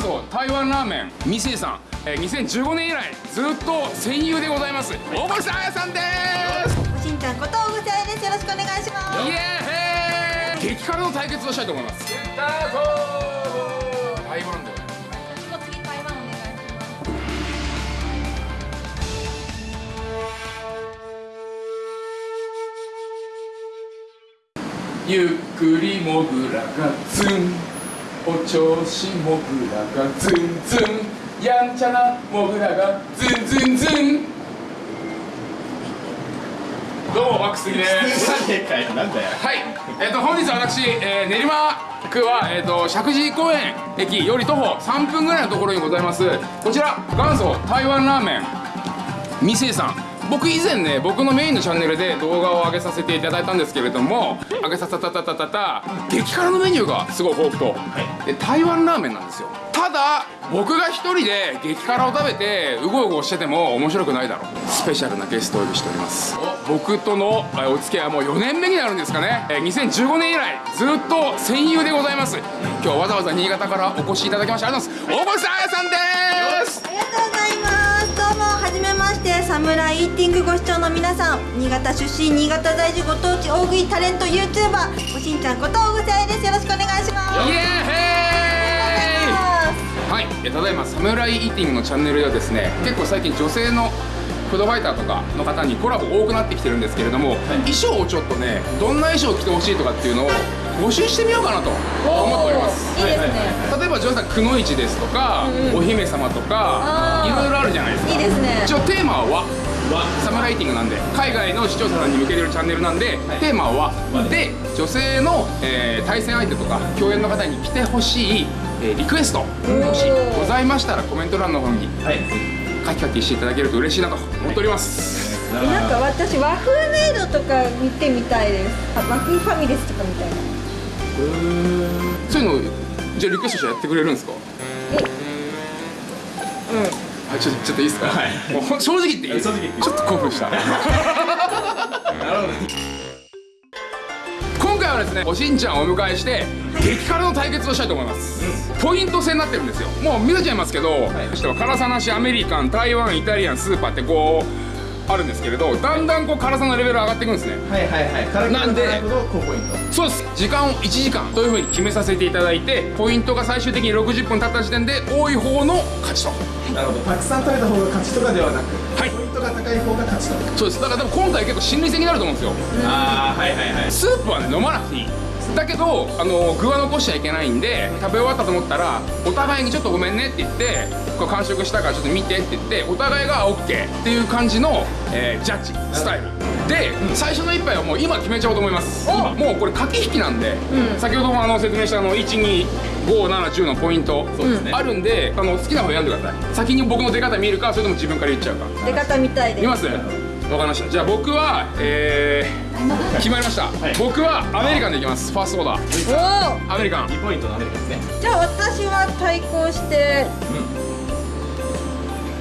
元祖台湾ラーメンミセイさん、えー、2015年以来ずっと戦友でございます。大森さんあやさんです。しんちゃんこと小口あやです。よろしくお願いします。イエーイ。激辛の対決をしたいと思います。スタート。台湾で。次台湾お願いしますゆっくりもぐらがツンお調子もぐらがズンズン。やんちゃなもぐらがズンズンズン。どうもワックス杉ですはい、えっ、と本日私、えー練馬区は、えー、と石神井公園駅より徒歩3分ぐらいのところにございます。こちら元祖台湾ラーメン。ミセイさん僕以前ね僕のメインのチャンネルで動画を上げさせていただいたんですけれども上げさせたたたたた激辛のメニューがすごい豊富と、で台湾ラーメンなんですよ。ただ僕が一人で激辛を食べてうごうごしてても面白くないだろう。スペシャルなゲストをお呼びしております。僕とのえお付き合いはもう4年目になるんですかね。えー2015年以来ずっと戦友でございます。今日はわざわざ新潟からお越しいただきましてありがとうございます。大森さんあやさんです。ありがとうございますどうもはじめましてサムライイーティングご視聴の皆さん。新潟出身新潟在住ご当地大食いタレント YouTuber おしんちゃんこと大口あやです。よろしくお願いします。イエーイ！はい、えただいまサムライイーティングのチャンネルではですね結構最近女性のフードファイターとかの方にコラボ多くなってきてるんですけれども、衣装をちょっとねどんな衣装を着てほしいとかっていうのを募集してみようかなと思っております。いいですね。例えばジョンさんくのいちですとか、お姫様とかいろいろあるじゃないですか。いいですね。一応テーマは和。サムライティングなんで海外の視聴者さんに向けてるチャンネルなんで、テーマは和で女性の、えー対戦相手とか共演の方に来てほしい、えーリクエストもしございましたらコメント欄の方にはい。書き書きしていただけると嬉しいなと思っております。なんか私和風メイドとか見てみたいです。あ和風ファミレスとかみたいなそういうのじゃあリクエストしてやってくれるんですか？あちょちょっといいですか、はい。もう正直言っていい？ちょっと興奮した。なるほど今回はですねおしんちゃんをお迎えして激辛の対決をしたいと思います、ポイント制になってるんですよ。もう見せちゃいますけど、そしては辛さなしアメリカン台湾イタリアンスーパーってこうあるんですけれどだんだんこう辛さのレベル上がっていくんですね。はいはいはい。辛くなんでなるほど高ポイント。そうです。時間を1時間というふうに決めさせていただいてポイントが最終的に60分経った時点で多い方の勝ちと。なるほど。たくさん食べた方が勝ちとかではなくはい。ポイントが高い方が勝ちとそうです。だからでも今回結構心理戦になると思うんですよ。ああはいはいはい。スープはね飲まなくていいだけどあの具は残しちゃいけないんで食べ終わったと思ったらお互いにちょっとごめんねって言ってこれ完食したからちょっと見てって言ってお互いが OK っていう感じの、えージャッジスタイル。で、最初の一杯はもう今決めちゃおうと思います。もうこれ駆け引きなんで、先ほどもあの説明したあの12570のポイントね。あるんであの好きな方選んでください。先に僕の出方見るかそれとも自分から言っちゃうか。出方みたいです。見ます？わかりました。じゃあ僕はえー、決まりました、い。僕はアメリカンでいきます。ファーストオーダー。おおアメリカン。2ポイントのアメリカですね。じゃあ私は対抗して、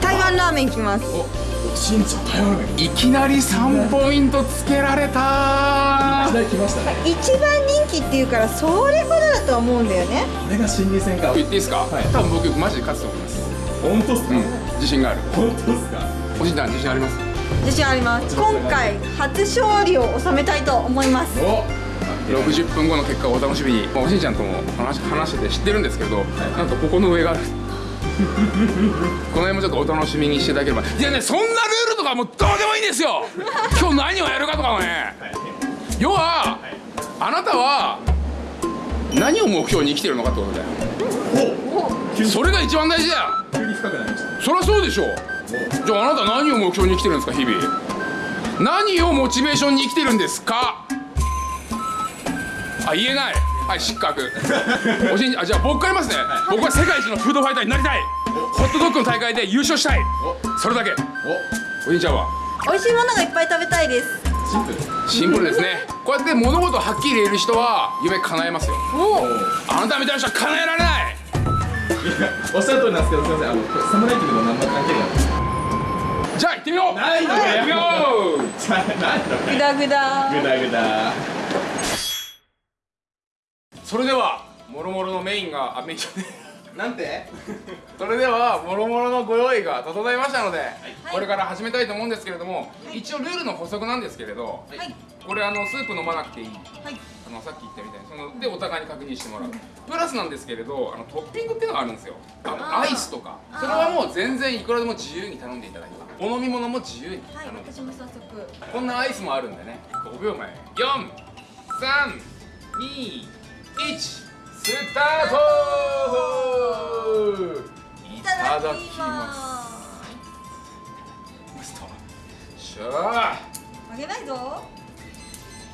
台湾ラーメンいきます。お。しんちゃん台湾ラーメン。いいきなり3ポイントつけられたきなり来ましたね。一番人気っていうからそれほどだと思うんだよね。これが心理戦か。言っていいですか、はい。多分僕マジで勝つと思います。本当っすか？うん。自信がある。本当っすか？おじいちゃん自信あります？自信あります。今回初勝利を収めたいと思います。お60分後の結果をお楽しみに、まあおじいちゃんとも話話してて知ってるんですけど、なんとここの上がある。この辺もちょっとお楽しみにしていただければ。いやねそんなルールとかもうどうでもいいんですよ。今日何をやるかとかもね要はあなたは何を目標に生きてるのかってことだよ。それが一番大事だよ。急に深くなりました。そりゃそうでしょじゃああなた何を目標に生きてるんですか日々。何をモチベーションに生きてるんですか。あ言えない。はい失格。おしんあじゃあ僕から言いますね、僕は世界一のフードファイターになりたい。ホットドッグの大会で優勝したい。それだけ。お。おじいちゃんは。美味しいものがいっぱい食べたいです。シンプル。シンプルですね。こうやって物事をはっきり言える人は夢叶えますよ。おあなたみたいな人は叶えられない。おっしゃる通りなんですけどすみません。あのこれサムライティングと何も関係ないってみよう。ないのかよ。行ってみよう。グダグダ。グダグダ。それではもろもろのメインがあメインじゃねえなんて？それではもろもろのご用意が整いましたので、これから始めたいと思うんですけれども、一応ルールの補足なんですけれど、はい。これあのスープ飲まなくていい。はい。あのさっき言ったみたいにそのでお互いに確認してもらう。プラスなんですけれどあのトッピングっていうのがあるんですよ。あのアイスとか。それはもう全然いくらでも自由に頼んでいただいたお飲み物も自由に。はい私も早速。こんなアイスもあるんでね。5秒前432スタートいいただきす。ます。しゃああげないぞ。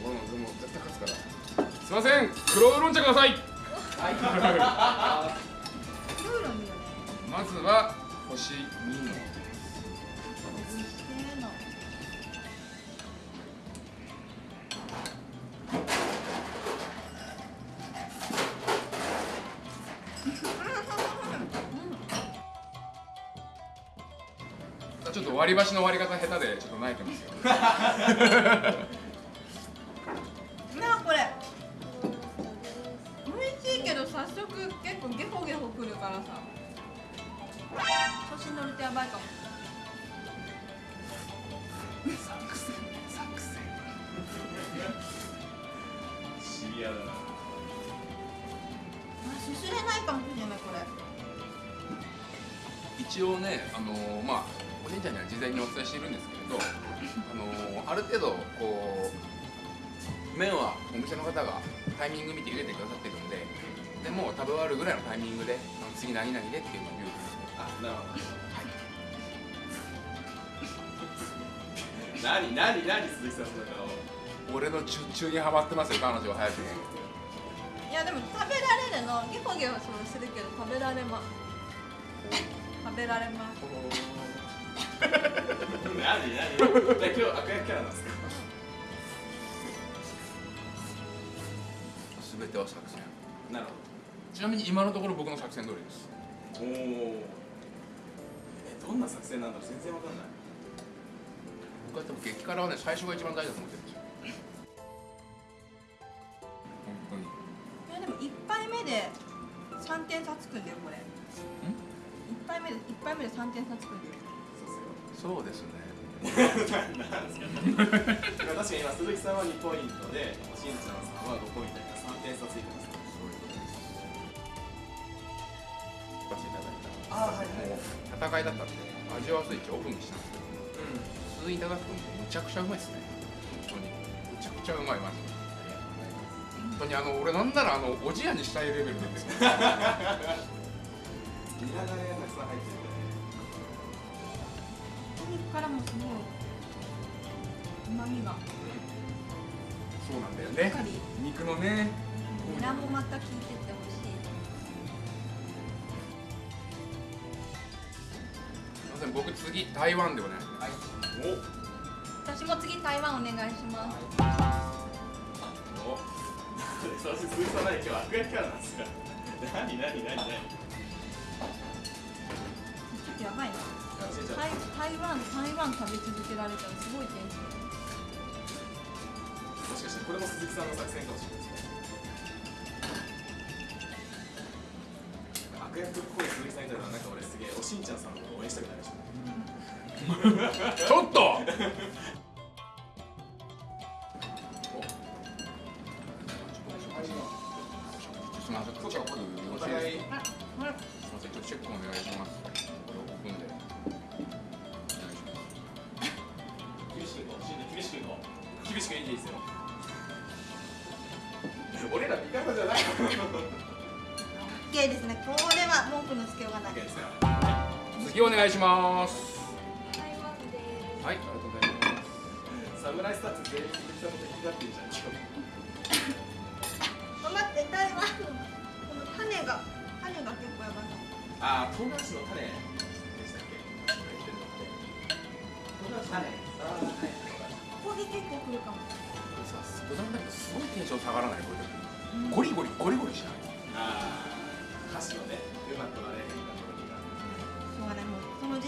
俺もでも絶対勝つから。すいません。黒ウーロン茶ください。ルーロンいいよね。まずは星2のせーの ちょっと割り箸の割り方下手でちょっと泣いてますよ。中にはまってますよ彼女は早く。ねいやでも食べられるのゲホゲホそうするけど食べられます食べられます。何何？今日悪役キャラなんですか？全ては作戦。なるほちなみに今のところ僕の作戦通りです。どおおえどんな作戦なんだろう？全然わかんない。僕は多分激辛はね最初が一番大事だと思ってるでも1杯目で3点差つくんだよこれ。1杯目で1杯目で3点差つくんだよ。そうっすよそうですね 確かに今鈴木さんは2ポイントでしんちゃんさんは5ポイントで3点差ついてます。そういうことです。出していただいたあはい。はい戦いだったんで味わわずいちオフにしたんですけど普通にいただくとむちゃくちゃうまいですね。本当に。むちゃくちゃうまいマジで。本当にあの俺なんならあのおじやにしたいレベルなんですよニラがねたくさん入ってる鶏肉からもすごいうまみが。そうなんだよね。肉のね。ニラもまた効いてて美味しい。すいません僕次台湾でお願いします。私も次台湾お願いします。おおそして鈴木さん何今日悪役キャラなんですか何何何何ちょっとやばい。な台台湾台湾食べ続けられたらすごい。テンションもしかしてこれも鈴木さんの作戦かもしれない。ですね悪役っぽい。鈴木さんい。たらなんか俺すげえおしんちゃんさんのこと応援したくなりましたちょっとます。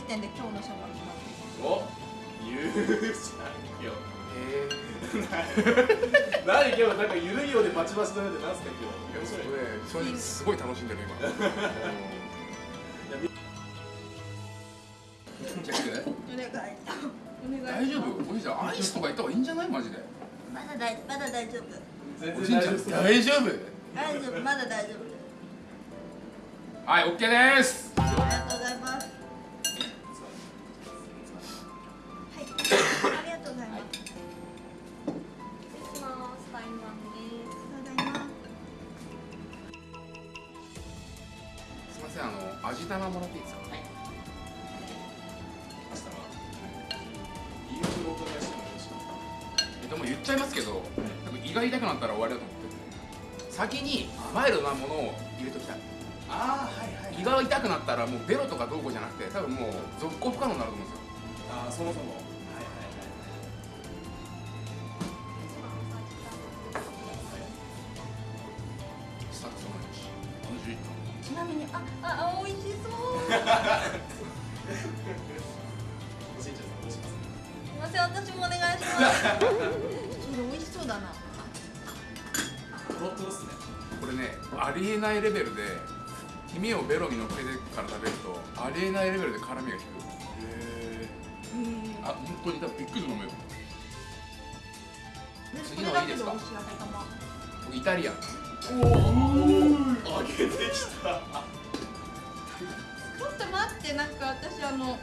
点で今日の社長決まっておー、何今日なんかいようでバチバチってすか今日。正直すごい楽しんでる今。お願い大丈夫？おじいちゃんアイスとか行った方がいいんじゃない？マジで。まだ大まだ大丈夫。おじいちゃん大丈夫？大丈夫。まだ大丈夫。はい OK です。ありえないレベルで黄身をベロに乗っけてから食べるとありえないレベルで辛みが効く。へあ本当に多分びっくりすると思うよ。次のいいですか？イタリアン。おお揚げてきた。ちょっと待ってなんか私あの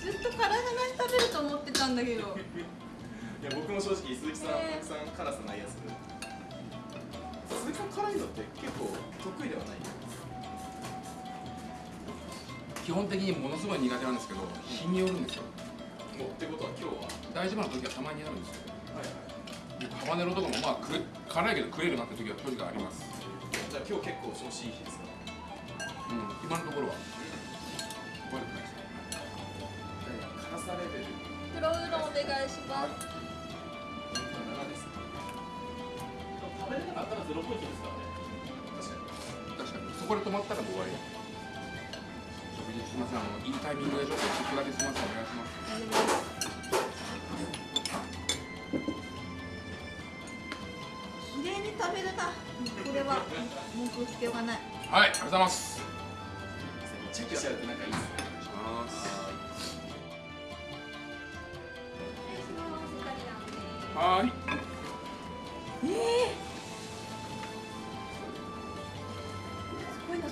ずっと辛さなし食べると思ってたんだけど。いや僕も正直鈴木さん、ねたくさん辛さないやつ鈴木さん辛いのって結構得意ではない。基本的にものすごい苦手なんですけど日によるんですよもうってことは今日は大丈夫な時はたまにあるんですよはいはいでハバネロとかもまあく辛いけど食えるなって時は正直あります。じゃあ今日結構調子いい日ですか？うん今のところは。悪くない。ですね辛さレベル黒ウーロンお願いします。7でれなかったらゼロポイントですからね。確かに確かにそこで止まったらもう終わりすみませんあのいいタイミングでちょっとちょっとだけすみませんお願いします綺麗に食べるなこれは文句つけがないはいありがとうございますチェックしちゃうとなんかいいですねお願いします失礼します。イタリアンです。はー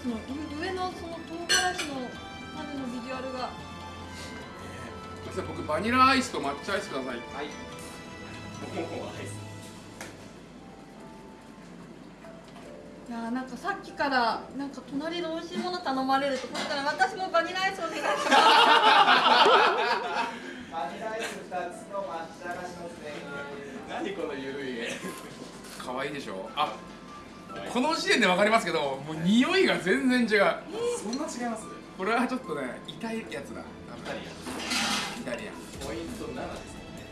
その上上のその唐辛子の種のビジュアルが。すいません僕バニラアイスと抹茶アイスください。はい。もうアイスいやーなんかさっきからなんか隣で美味しいもの頼まれるとこれから私もバニラアイスお願いします。バニラアイス2つの抹茶菓子のせ何このゆるい絵。可愛いでしょ？あこの時点で分かりますけどもう匂いが全然違う。そんな違います？これはちょっとね痛いやつだ。イタリイタリア。ンアンポイント7ですもんね。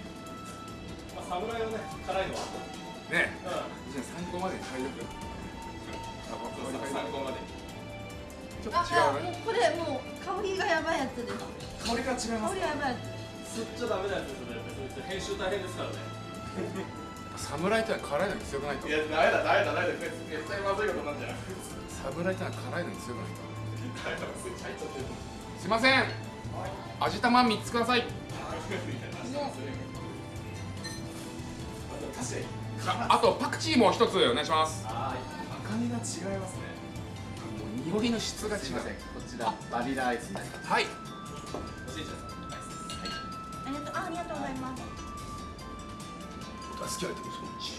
まあ侍のね辛いのは。ね。うじゃあ参考までに買いとくよあここに買い参考まで。ちょっと違うね。もうこれもう香りがやばいやつです。香りが違います香りがやばいやつ。ん。吸っちゃダメなやつですよね。編集大変ですからね。侍ってのは辛いのに強くないと。いやダメだダメだダメだ。絶対まずいことなんじゃん。侍ってのは辛いのに強くないと。すいません。味玉3つください。ああとパクチーも1つお願いします。赤みが違いますね。もう匂いの質が違う。こちらバニラアイスになります。はい。おじいちゃんさんアイスです。はい。ありがとうあありがとうございます好きなとこそっち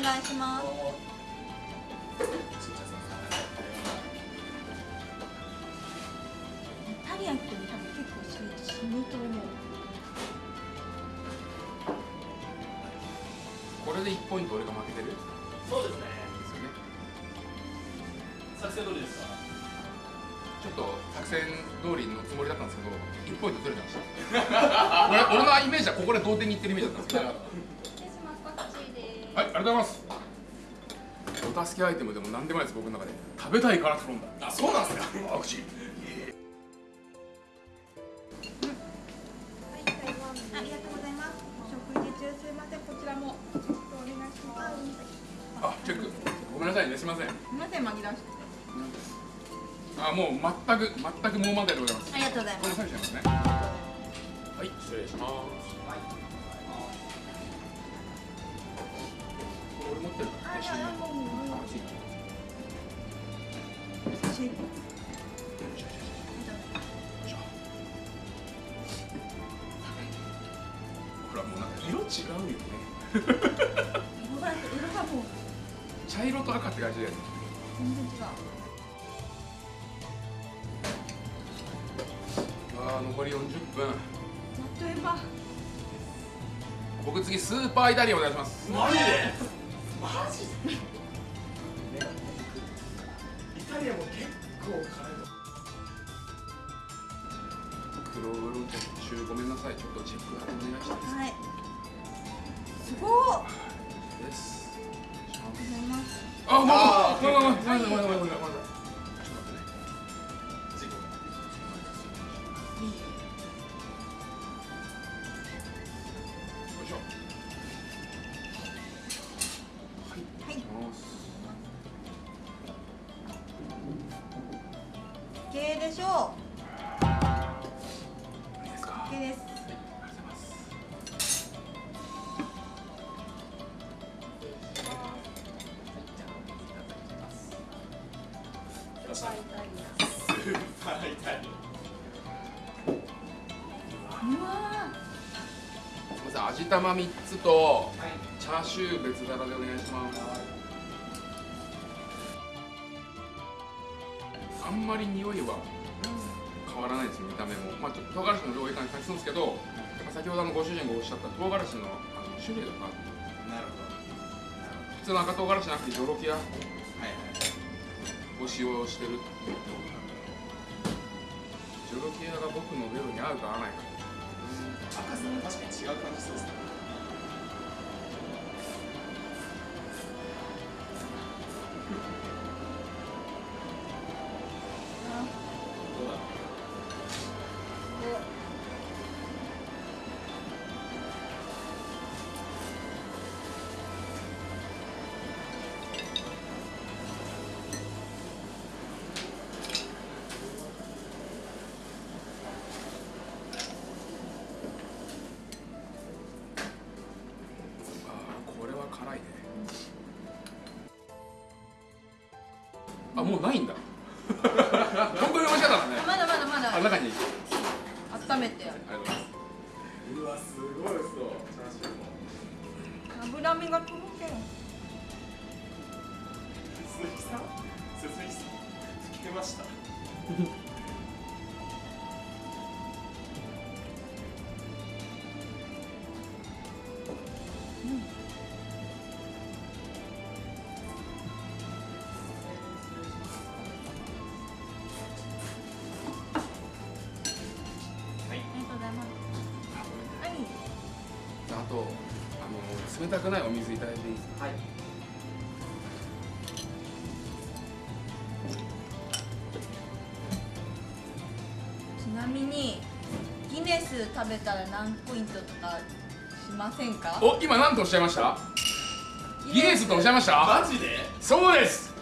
願いします。イタリアンって多分結構し死ぬと思うこれで1ポイント俺が負けてる？そうですね。ですよね。作戦通りですか？ちょっと作戦通りのつもりだったんですけど1ポイントずれてました。俺俺のイメージはここで同点にいってるイメージだったんですけどりがとうございます。お助けアイテムでも何でもないです、僕の中で。食べたいから頼んだ。あそうなんですか。アクシー。はい台湾ですありがとうござい。ますお食事中すいませんこちらもちょっとお願いしますあ、チェック。ごめんなさい。ね、すみません。すいません紛らわしくてあ、もう全く、全くもうまででございます。ありがとうござい。こますれ最初ですね。はい、失礼します。れ俺持ってるから。色違うよね。色が色がもう茶色と赤って感じで。全然違うあー、残り40分。やっとえば僕次スーパーイタリアンお願いします。マジで？イタリアも結構辛いの黒ウーロン茶中ごめんなさい。ちょっとチェック。お願いしたいですはい。すごっあですりがとうございますあ、もうあーごめんごめんごめんごめんごめんごめんごめんごめんちょっと待ってね事玉三つとチャーシュー別皿でお願いします。あんまり匂いは変わらないです見た目も。まあちょっと唐辛子の量多い感じするんですけどやっぱ先ほどあのご主人がおっしゃった唐辛子のあの種類が変わる。アなるほど。普通の赤唐辛子じゃなくてジョロキアを使用してるジョロキアが僕のベロに合うか合わないか赤さも確かに違う感じそうですねもうないんとあの冷たくないお水いただいていい？ですかはい。ちなみにギネス食べたら何ポイントとかしませんか？お今何とおっしゃいました？ギネス。とおっしゃいました？マジで？そうです。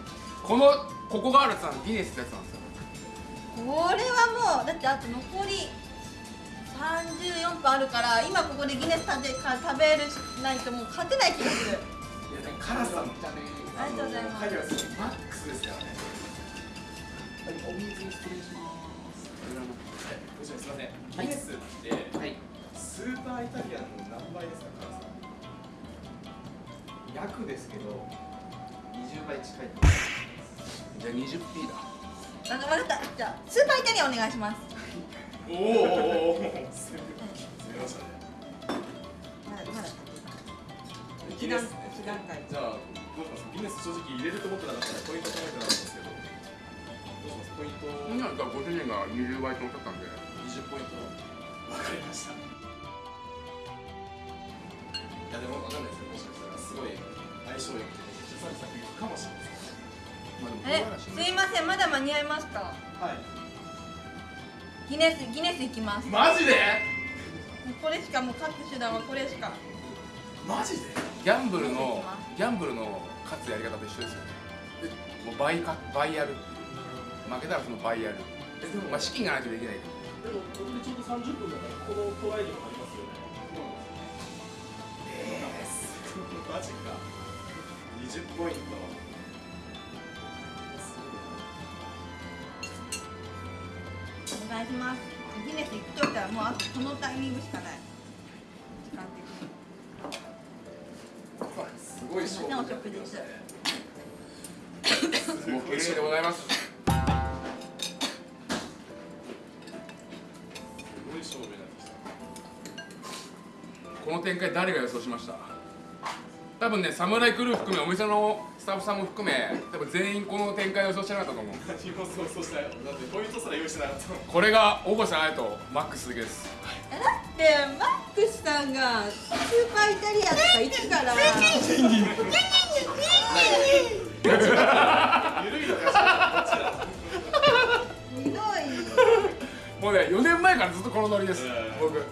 このここがあるさんギネスってやつなんですよ。これはもうだってあと残り34分あるから今ここでギネス食べか食べるないともう勝てない気がする。いやでも辛さもありがとうございます。マックスです。からねお水失礼します。はいす。いませんギネスってはいスーパーイタリアンの何倍です。か辛さ約です。けど20倍近いと思います。じゃあ 20P だあの分かったじゃあスーパーイタリアンお願いしますおーおおおーすみましたねまだまだギネス段階じゃあどうしますギネス正直入れると思ってなかったらポイント考えてなかったんですけどどうしますポイント今だご主人が20倍とおっしゃったんで20ポイントわかりましたいやでもわかんないですよもしかしたらすごい相性良くて出産作品かもしれまあえすいませんまだ間に合いますか？はい。ギネスギネスいきます。マジで？これしかもう勝つ手段はこれしか。マジで？ギャンブルのギャンブルの勝つやり方と一緒ですよね。でもう倍か倍やる負けたらその倍やる。えでもまあ資金がないとできない。でもこれでちょうど30分だからこのトライにもなりますよね。えー、マジか。20ポイントお願いします。ギネス行くとしたらもうあとこのタイミングしかない。時間的に。すごい勝負お食事中もう綺麗でございますすごい勝負になってきた。この展開誰が予想しました？多分ねサムライクルー含めお店のタッフさんも含め多分全員この展開を予想してなかったと思う。何も想像したよだってポイントすら用意してなかったこれが大越さんとマックスです。えだってマックスさんがスーパーイタリアンとか言ってから。ゆるいのかしらこっちだひどいもうね4年前からずっとこのノリですうん僕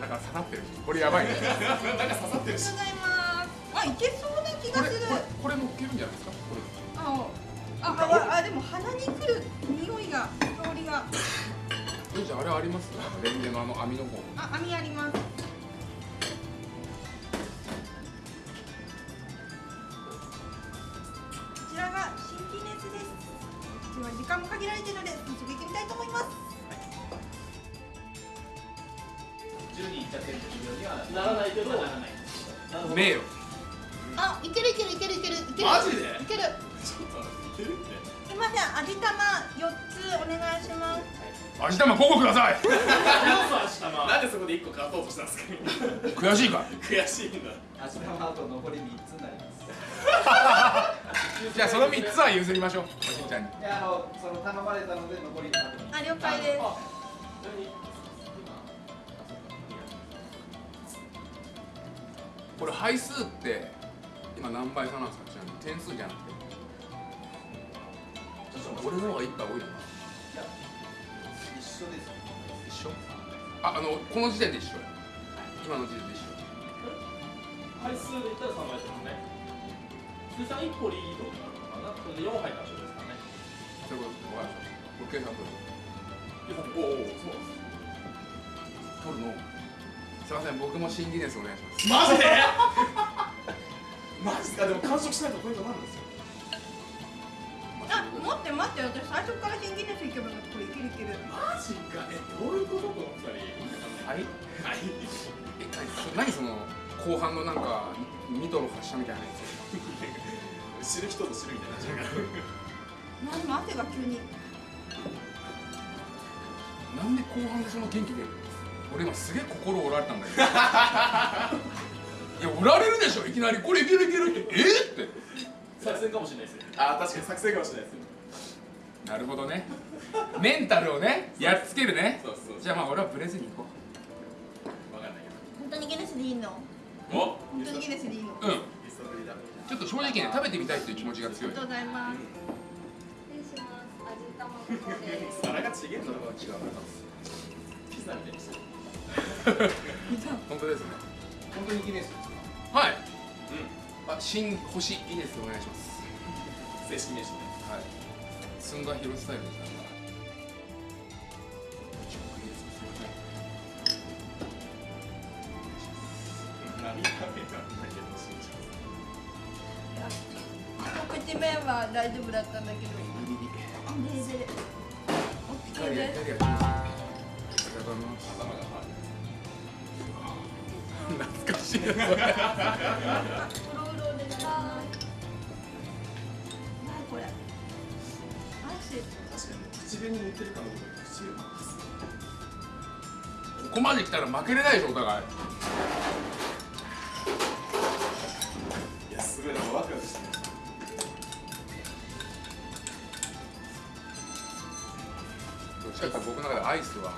なんか刺さってる。これやばいね。なんか刺さってる。しございますあいけそうな気がするこれこれこれ乗っけるんじゃないですか？こああああでも鼻にくる匂いが香りが。れえじゃああれあります？あのレンゲのあの網の方。あ網あります。こちらが新ギネスです。では時間も限られているので早速行ってみたいと思います10人いっちゃってるようにはならないけどならない名誉。あいけるいけるいけるいける。いける。マジで？いける。ちょっと待っていけるって？すいません味玉四つお願いします。味玉5個ください。なんでそこで1個勝とうとしたんですか？悔しいか？悔しいんだ味玉あと残り3つになります。じゃあその3つは譲りましょうおしんちゃんに。いやあのその頼まれたので残りあと3あ了解ですこれ配数って今何倍差なんですか？ちなみに点数じゃなくて。俺の方が1杯多いよな。一緒です一緒？ああのこの時点で一緒。今の時点で一緒。回数で言ったら3倍ですもんね。通算1個リードになるのかな。これで4杯達成ですからね。そういうこと。わかりました僕計算取るおおそう取るの？すいません僕も新ギネスお願いします。マジで？マジか？でも完食しないとポイントになるんですよ。あ待って待って私最初から新ギネスいけばこれいけるいける。マジかえどういうこと？この二人。はい？はい。え何その？後半のなんかミトの発射みたいなやつ。知る人ぞ知るみたいななんでも汗が急に。なんで後半でその元気出るの俺今すげえ心折られたんだけど。いや折られるでしょいきなり。これいけるいけるって。え？っって。作戦かもしれないですよあ確かに作戦かもしれないですよなるほどね。メンタルをねやっつけるね。そうそうじゃあまあ俺はブレずに行こわかんないけ本当にギネスでいいの？どお？本当にギネスでいいの？ううんちょっと正直ね食べてみたいっていう気持ちが強い。ありがとうございます。失礼します。味玉の方です。皿がちげえんだろ違うピザみたいにしてる 本当ですね。本当にギネスですか？はい。うん。あ新星ギネスお願いします。正式名称ね。はい。寸田広スタイルですから新ギネスすいません。見た目なんだけどしんちゃん口面は大丈夫だったんだけど。ギリギリででイタリアイタリア頭がハ懐かしい。なこれここまで来たら負けれない。でしょお互い。い。やすごい。なんかワクワクしてどっちかって僕の中でアイスは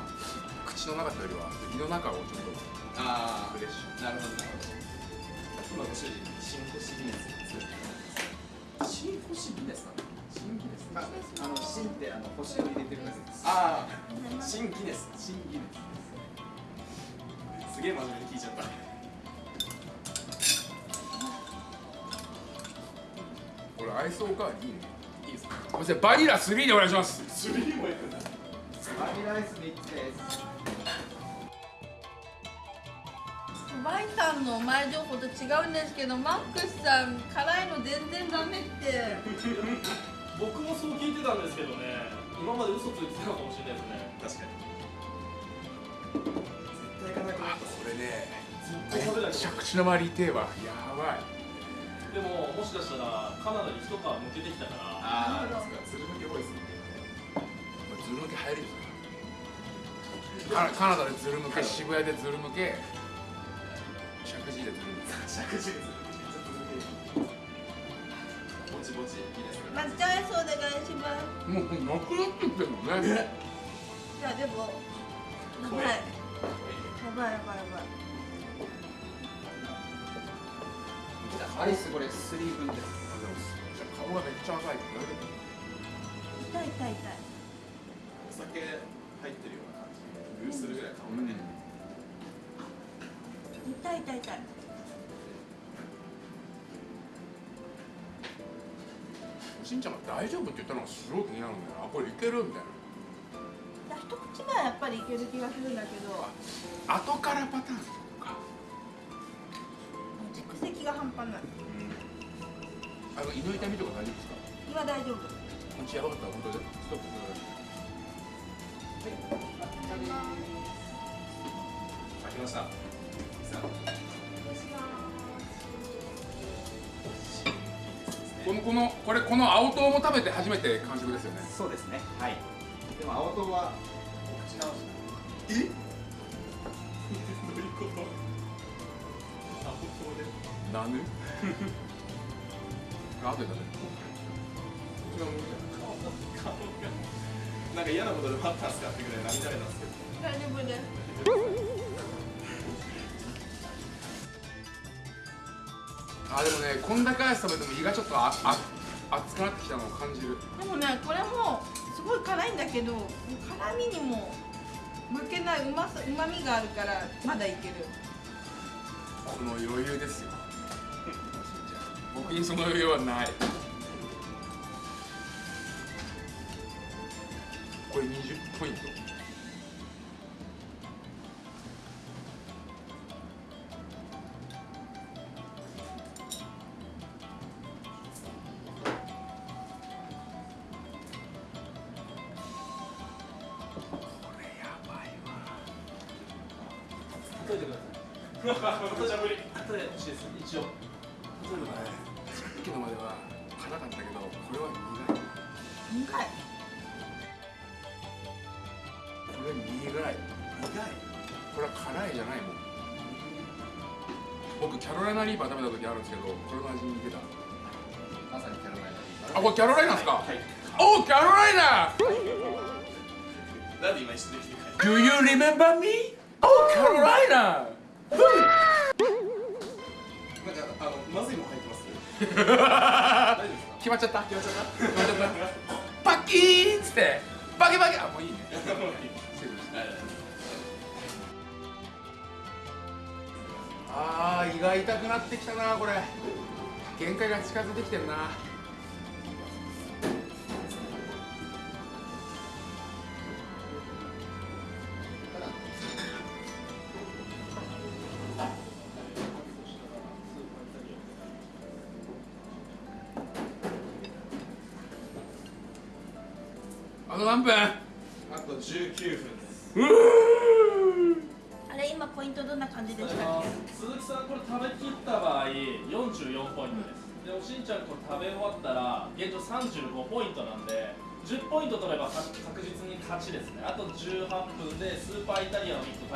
口の中とい。うよりは胃の中をちょっとあとフレッシュなるほどな。るほど今ご主人新星ビネス作ってます。新星ビネスかな新ギネスああの芯ってあの星を入れてるだけです。ああ新ギネス新ギネスす。げえ真面目に聞いちゃったこれアイスおかわりいいねいいです。かバニラ3でお願いします。スリーもいくんだバニラアイス3つです。ワイさんの前情報と違うんですけどマックスさん辛いの全然ダメって。僕もそう聞いてたんですけどね今まで嘘ついてたかもしれないですね。確かに。絶対行かなくなあったこれねずっと食べない。口の周り痛えわやばい。でももしかしたらカナダに一皮むけてきたから。ああですか鶴向き多いですね。これズル向け入るんですかカナダでズル向け渋谷でズル向け石神井でズル向け尺字ですぼちぼちい。いですか抹茶アイスお願い。しますもうなくなってきてるもんねいやでもやばいやばいやばいやばいアイスこれ3分です顔がめっちゃ赤い痛い痛い痛いお酒入ってるような感じグーするぐらい顔がね、うん痛い痛い痛い。しんちゃんが大丈夫って言ったのがすごい気になるんだよ。なこれいけるみたいな。一口目はやっぱりいける気がするんだけど。後からパターンか。蓄積が半端ない。あの胃の痛みとか大丈夫ですか？今大丈夫。こっちやばかったら本当で？ストップ。開きましたこのこのこれこの青唐も食べて初めて完食ですよね。そうですね。はい。でも青唐はお口直し。え？どういうこと？あ本当で？なぬあとで食べるこっちが無理顔が。なんか嫌なことでもあったんすかってぐらい涙目なんですけど。大丈夫ですあでもねこんだけアイス食べても胃がちょっとああ熱くなってきたのを感じる。でもねこれもすごい辛いんだけど辛みにも負けないうまさうまみがあるからまだいける。この余裕ですよ。僕にその余裕はない。これ20ポイント？苦い苦い。これは辛いじゃないもん。僕キャロライナリーパー食べた時あるんですけどこれの味に似てた。まさにキャロライナリーあこれキャロライナですか、はい。おキャロライナ！なんで今一緒で来て帰る Do you remember me? Oh キャロライナ！なんかあのまずいもん入ってます？決まっちゃった決まっちゃっ決まっちゃった？パキーンっつって。バキバキ。あもういいね ああ胃が痛くなってきたなこれ。限界が近づいてきてるな。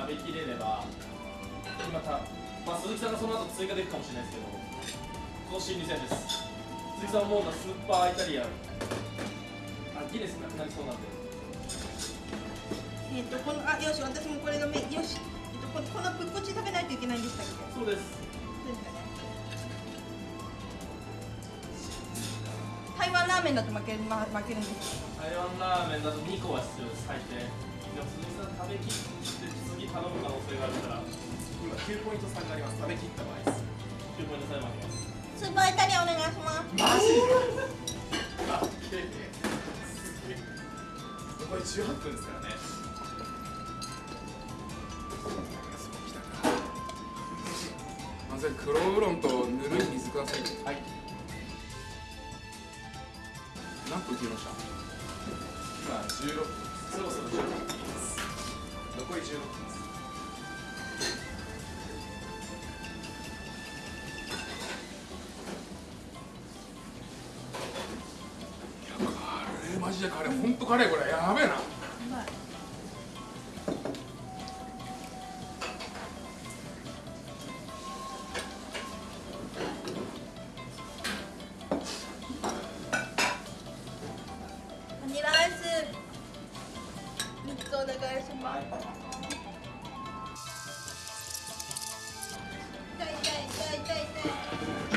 食べきれれば今た、まあ、鈴木さんがその後追加できるかもしれないですけどこの心理戦です。鈴木さん思うのはスーパーイタリアンあギネスなくなりそうなんで。けえっとこのあよし私もこれがめよしえっとここのプッコチ食べないといけないんでしたっけ？そうです。そうですかね。台湾ラーメンだと負ける、ま、負けるんです台湾ラーメンだと2個は必要です最低。でも鈴木さん食べきって次頼む可能性があるから。今9ポイント差があります。食べきった場合です。9ポイントさえ負けます。スーパーイタリアンお願いします。マジあけ残り18分ですからね。まず黒ウーロンとぬるい水ください。はい。何分切りました？今16分。そろそろ16分切ります。残り16分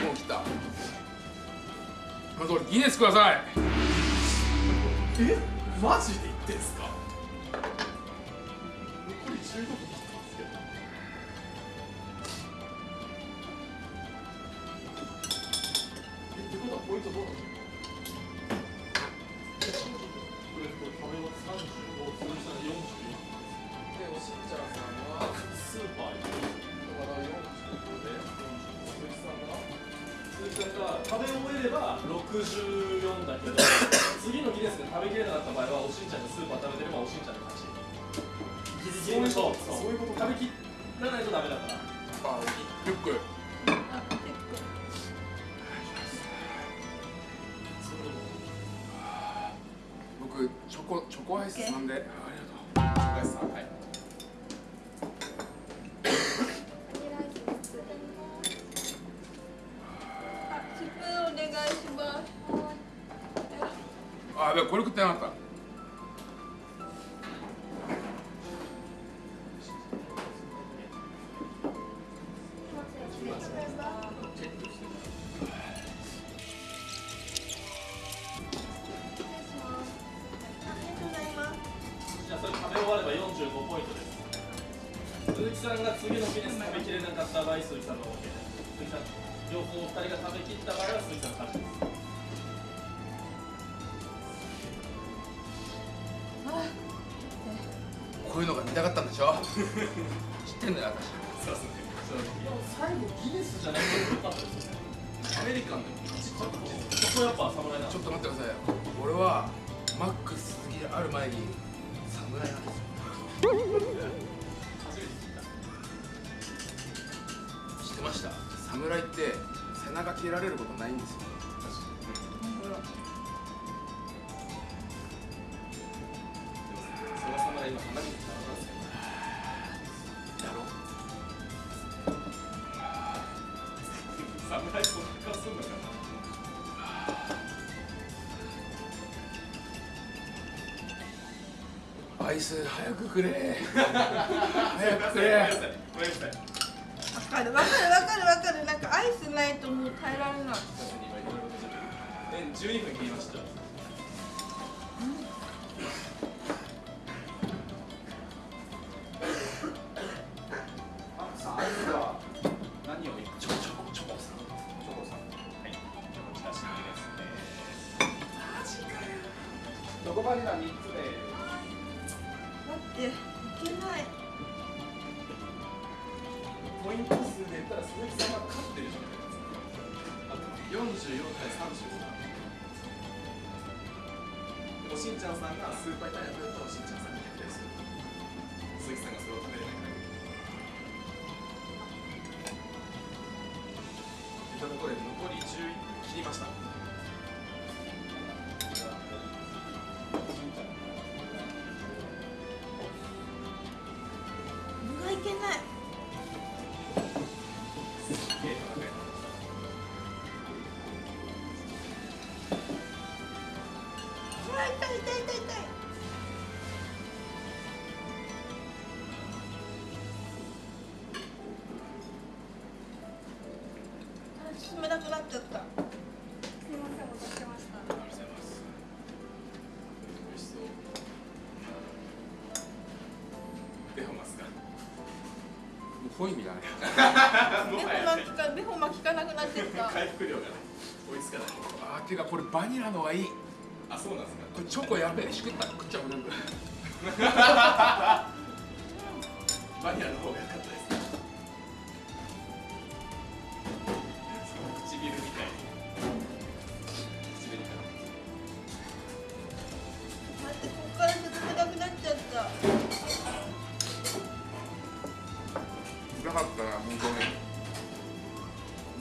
もう切った。まず俺ギネスください。え？マジで言ってんすか？さんが次のギネス食べきれなかった場合鈴木さんが OK です鈴木さん両方2人が食べきった場合は鈴木さんの勝ちですこういうのが見たかったんでしょ？知ってんだよそうですねでも最後ギネスじゃなくてよかったですよね。アメリカンでも勝ちちゃったんですそこやっぱ侍なんで私ちょっと待ってください。俺はマックス鈴木である前に侍なんですよ。背中切られることないんですよ。その侍今離れてきたんですよだろ侍そんな顔すんのかなアイス早くくれ早くくれわかるわかるわかるわかるなんかアイスないともう。耐えられない。え12分切りました。何をチョコチョコチョコさん。チョコさん。はいじゃあこちら新ですねマジかよチョコバニラ3つで待っていけないポイント数で言ったら鈴木さん。は勝ってるじゃない44対35だ。でおしんちゃんさんがスーパーイタリアン食べるとおしんちゃんさんに逆転する。鈴木さんがそれを食べれない。からいったところで残り11分切りました。ちゃったすみませんお待たせしましたありがとうございます。美味しそうベホマスかもう雰囲気だねベホかベホかなくなってきた。回復量がね追いつかないあーていうかこれバニラのがいい。あそうなんですか。これチョコやべえしくった。食っちゃう全部 バニラの方が良かったです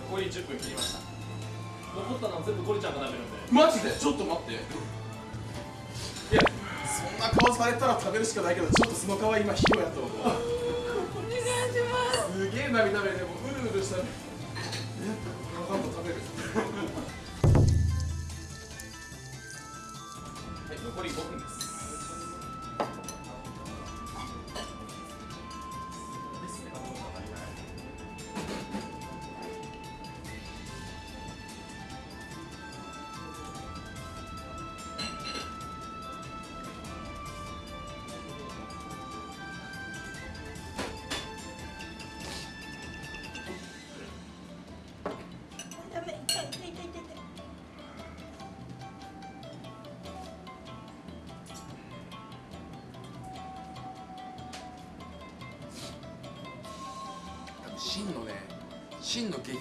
残り10分切りました。残ったのは全部ゴリちゃんが食べるんでマジで？ちょっと待って。いやそんな顔されたら食べるしかないけどちょっとその顔は今ヒロやと思うお願いしますすげえ涙目でもううるうるしたね。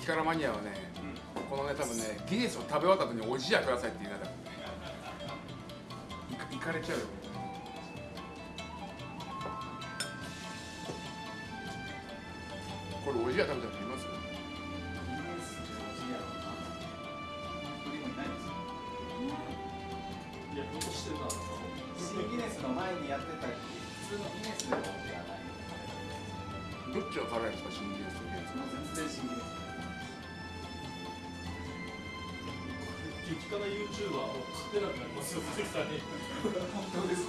真の激辛マニアはね、このね多分ねギネスを食べ終わった後におじやくださいって言いながらいかれちゃうよ。これおじや食べた人いますいやどうしてるな新ギネスの前にやってた普通のギネスないどっちが辛いんですか新ギネスとギネス。もう全然新ギネス激辛 YouTuber を勝てなくなりますよ鈴木さんに。本当です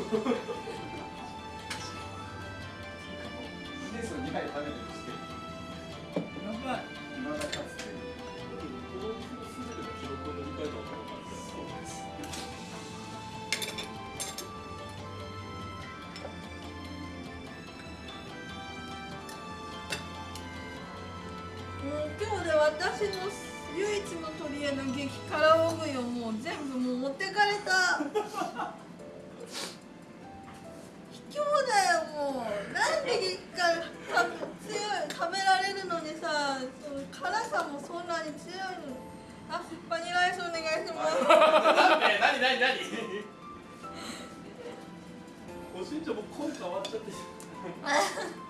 もう声変わっちゃって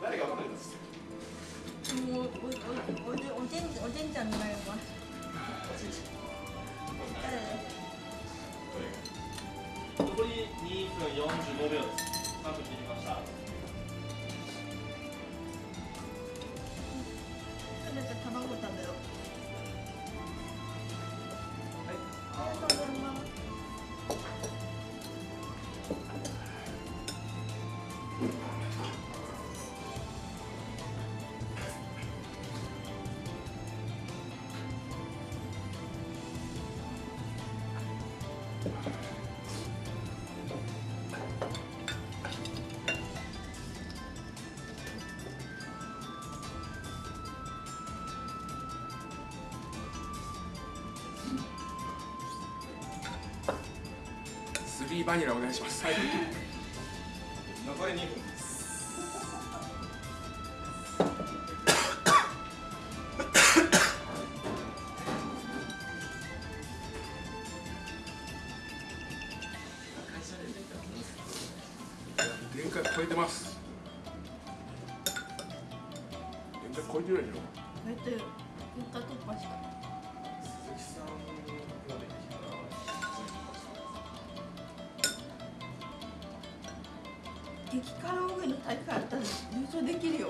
誰が分かる。んですもうおおおおじおじんおじんちゃんになります残り2分45秒です3分切りましたーバニラお願いします。はい。激辛大食いの大会あったら優勝できるよ。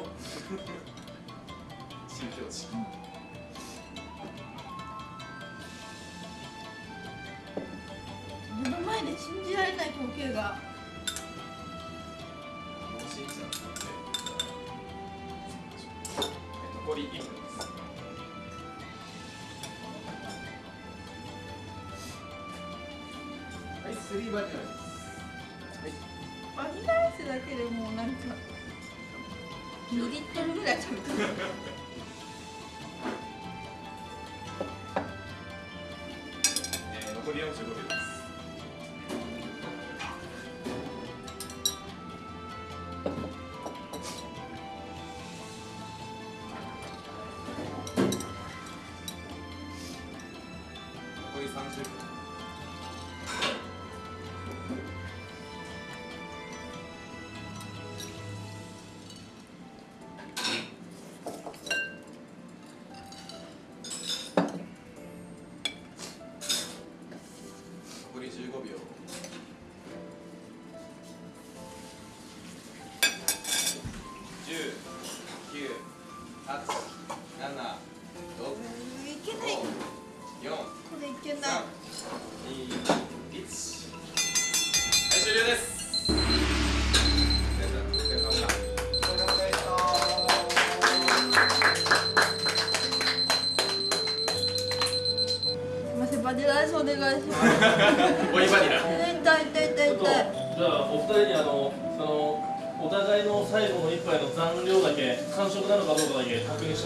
新境地。目の前で信じられない光景が2リットルぐら8 7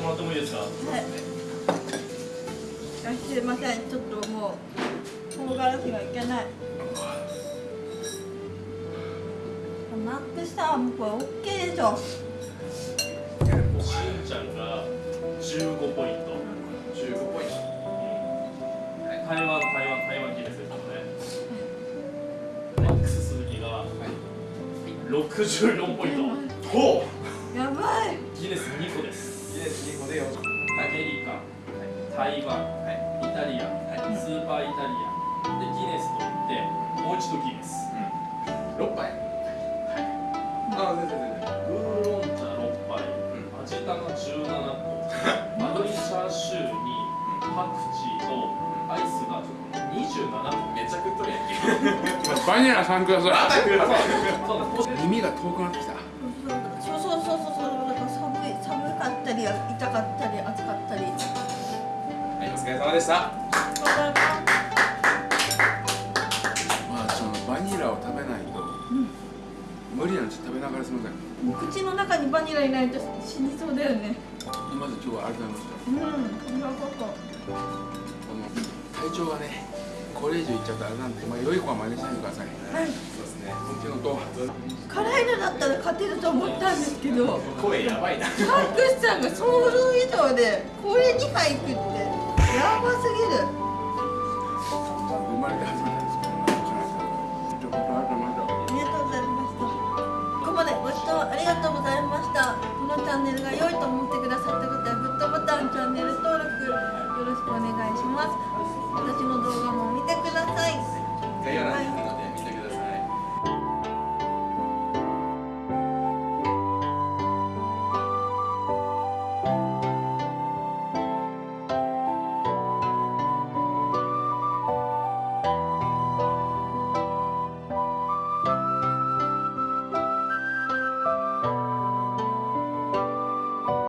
もらってもいいですか？はい。あすいませ。んちょっともう唐辛子がいけない。マックスさんこれ OK でしょ。しんちゃんが15ポイント。15ポイント。台湾台湾台湾ギネスですのでマックス鈴木が64ポイント。ほや台湾、イタリア、スーパーイタリアでギネスといってもう一度ギネス。6杯。あ全然全然。ウーロン茶6杯、味玉17個。丸いチャーシューにパクチーとアイスが27個。めっちゃ食っとるやんけ。バニラさんください。耳が遠くなってきた。そうそうそうそう。そうだから寒い寒かったり痛かった疲れ様でした。まあそのバニラを食べないと、無理なんです食べながらすみません。口の中にバニラいないと死にそうだよね。まず今日はありがとうございましたうんなことこの体調がねこれ以上いっちゃったらあれなんで、まあ、良い子は真似しないでください。はい。そうですね。本気のと辛いのだったら勝てると思ったんですけど。声やばいな。マックスさんが想像以上でこれ2杯食ってやばすぎる。ありがとうございました。ここまでご視聴ありがとうございました。このチャンネルが良いと思ってくださった方はグッドボタンチャンネル登録よろしくお願いします。私の動画も見てください